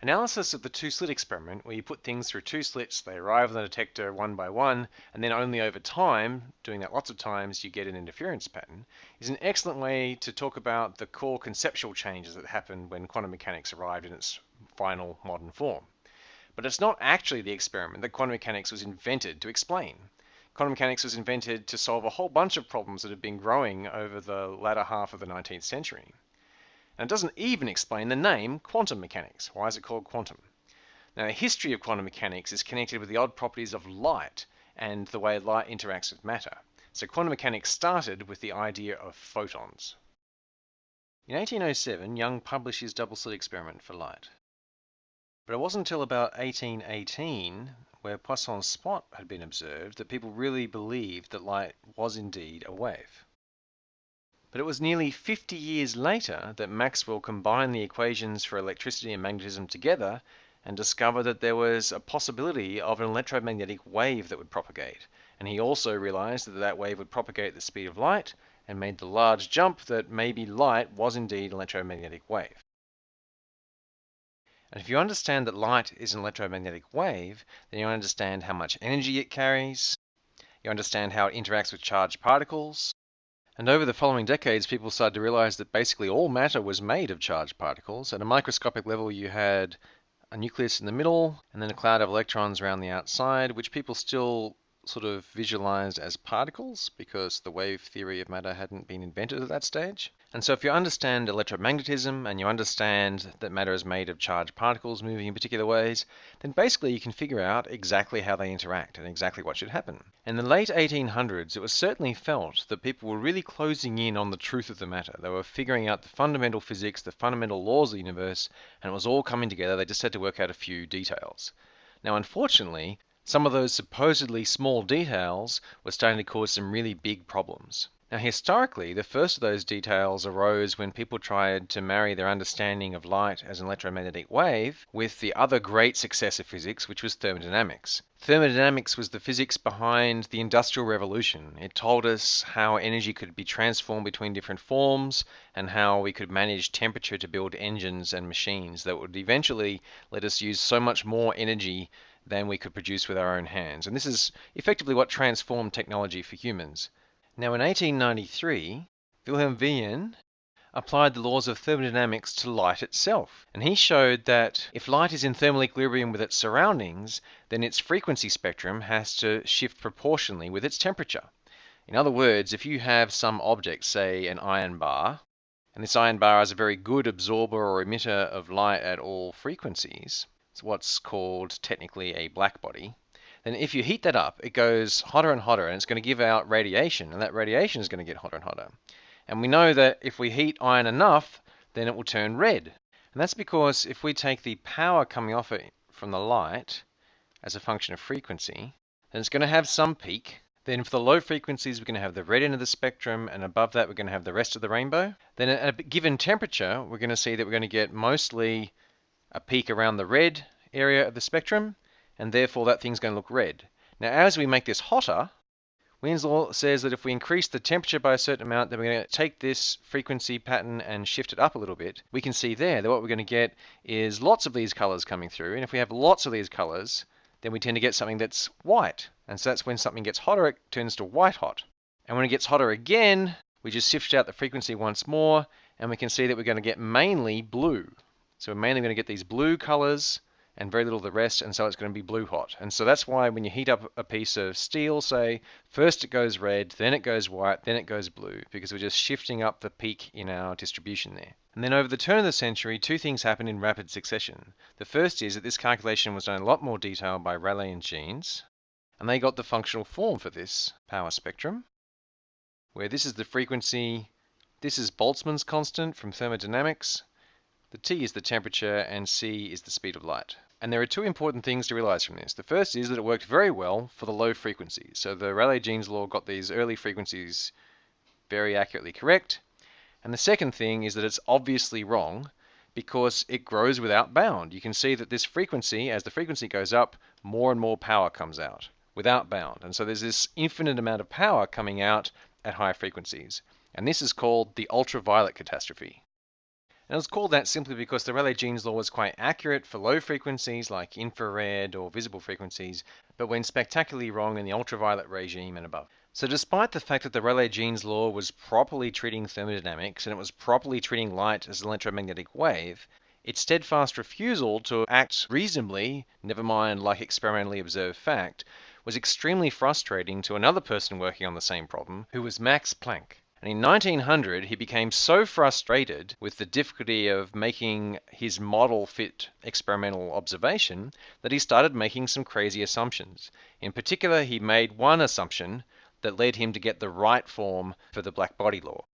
Analysis of the two-slit experiment, where you put things through two slits, they arrive on the detector one by one, and then only over time, doing that lots of times, you get an interference pattern, is an excellent way to talk about the core conceptual changes that happened when quantum mechanics arrived in its final modern form. But it's not actually the experiment that quantum mechanics was invented to explain. Quantum mechanics was invented to solve a whole bunch of problems that have been growing over the latter half of the 19th century. And it doesn't even explain the name quantum mechanics. Why is it called quantum? Now, the history of quantum mechanics is connected with the odd properties of light and the way light interacts with matter. So quantum mechanics started with the idea of photons. In 1807, Young published his double-slit experiment for light. But it wasn't until about 1818, where Poisson's spot had been observed, that people really believed that light was indeed a wave. But it was nearly 50 years later that Maxwell combined the equations for electricity and magnetism together and discovered that there was a possibility of an electromagnetic wave that would propagate. And he also realized that that wave would propagate at the speed of light and made the large jump that maybe light was indeed an electromagnetic wave. And if you understand that light is an electromagnetic wave, then you understand how much energy it carries, you understand how it interacts with charged particles, and over the following decades, people started to realize that basically all matter was made of charged particles. At a microscopic level, you had a nucleus in the middle and then a cloud of electrons around the outside, which people still sort of visualized as particles because the wave theory of matter hadn't been invented at that stage. And so if you understand electromagnetism and you understand that matter is made of charged particles moving in particular ways, then basically you can figure out exactly how they interact and exactly what should happen. In the late 1800s, it was certainly felt that people were really closing in on the truth of the matter. They were figuring out the fundamental physics, the fundamental laws of the universe, and it was all coming together. They just had to work out a few details. Now, unfortunately, some of those supposedly small details were starting to cause some really big problems. Now, historically, the first of those details arose when people tried to marry their understanding of light as an electromagnetic wave with the other great success of physics, which was thermodynamics. Thermodynamics was the physics behind the Industrial Revolution. It told us how energy could be transformed between different forms and how we could manage temperature to build engines and machines that would eventually let us use so much more energy than we could produce with our own hands. And this is effectively what transformed technology for humans. Now, in 1893, Wilhelm Wien applied the laws of thermodynamics to light itself. And he showed that if light is in thermal equilibrium with its surroundings, then its frequency spectrum has to shift proportionally with its temperature. In other words, if you have some object, say an iron bar, and this iron bar is a very good absorber or emitter of light at all frequencies, what's called technically a black body, then if you heat that up, it goes hotter and hotter and it's going to give out radiation, and that radiation is going to get hotter and hotter. And we know that if we heat iron enough, then it will turn red. And that's because if we take the power coming off it from the light as a function of frequency, then it's going to have some peak. Then for the low frequencies, we're going to have the red end of the spectrum, and above that, we're going to have the rest of the rainbow. Then at a given temperature, we're going to see that we're going to get mostly a peak around the red area of the spectrum, and therefore that thing's going to look red. Now, as we make this hotter, Wien's law says that if we increase the temperature by a certain amount, then we're going to take this frequency pattern and shift it up a little bit. We can see there that what we're going to get is lots of these colors coming through. And if we have lots of these colors, then we tend to get something that's white. And so that's when something gets hotter, it turns to white hot. And when it gets hotter again, we just shift out the frequency once more, and we can see that we're going to get mainly blue. So we're mainly going to get these blue colors and very little of the rest, and so it's going to be blue hot. And so that's why when you heat up a piece of steel, say, first it goes red, then it goes white, then it goes blue, because we're just shifting up the peak in our distribution there. And then over the turn of the century, two things happened in rapid succession. The first is that this calculation was done in a lot more detail by Rayleigh and Jeans, and they got the functional form for this power spectrum, where this is the frequency, this is Boltzmann's constant from thermodynamics, the T is the temperature and C is the speed of light. And there are two important things to realize from this. The first is that it worked very well for the low frequencies. So the Rayleigh-Jeans law got these early frequencies very accurately correct. And the second thing is that it's obviously wrong because it grows without bound. You can see that this frequency, as the frequency goes up, more and more power comes out without bound. And so there's this infinite amount of power coming out at high frequencies. And this is called the ultraviolet catastrophe. And it was called that simply because the Rayleigh-Jeans law was quite accurate for low frequencies like infrared or visible frequencies, but went spectacularly wrong in the ultraviolet regime and above. So despite the fact that the Rayleigh-Jeans law was properly treating thermodynamics and it was properly treating light as an electromagnetic wave, its steadfast refusal to act reasonably, never mind like experimentally observed fact, was extremely frustrating to another person working on the same problem, who was Max Planck. And in 1900, he became so frustrated with the difficulty of making his model fit experimental observation that he started making some crazy assumptions. In particular, he made one assumption that led him to get the right form for the black body law.